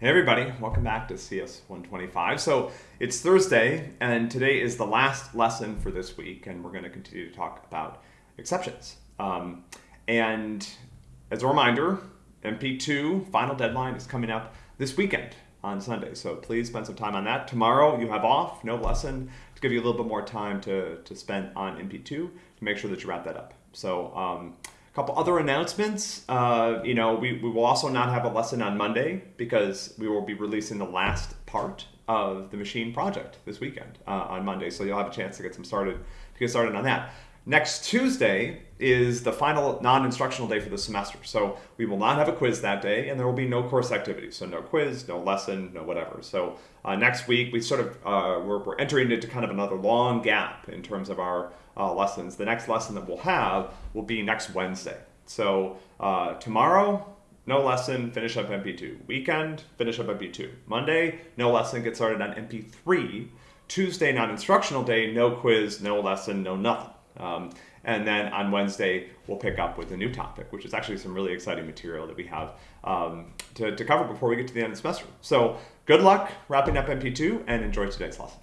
Hey everybody, welcome back to CS 125. So it's Thursday, and today is the last lesson for this week, and we're going to continue to talk about exceptions. Um, and as a reminder, MP2 final deadline is coming up this weekend on Sunday, so please spend some time on that. Tomorrow you have off, no lesson, to give you a little bit more time to, to spend on MP2 to make sure that you wrap that up. So um, a couple other announcements. Uh, you know, we, we will also not have a lesson on Monday because we will be releasing the last part of the machine project this weekend uh, on Monday. So you'll have a chance to get some started to get started on that. Next Tuesday is the final non-instructional day for the semester. So we will not have a quiz that day and there will be no course activities. So no quiz, no lesson, no whatever. So uh, next week we sort of, uh, we're, we're entering into kind of another long gap in terms of our uh, lessons. The next lesson that we'll have will be next Wednesday. So uh, tomorrow, no lesson, finish up MP2. Weekend, finish up MP2. Monday, no lesson, get started on MP3. Tuesday, non-instructional day, no quiz, no lesson, no nothing. Um, and then on Wednesday, we'll pick up with a new topic, which is actually some really exciting material that we have um, to, to cover before we get to the end of the semester. So good luck wrapping up MP2 and enjoy today's lesson.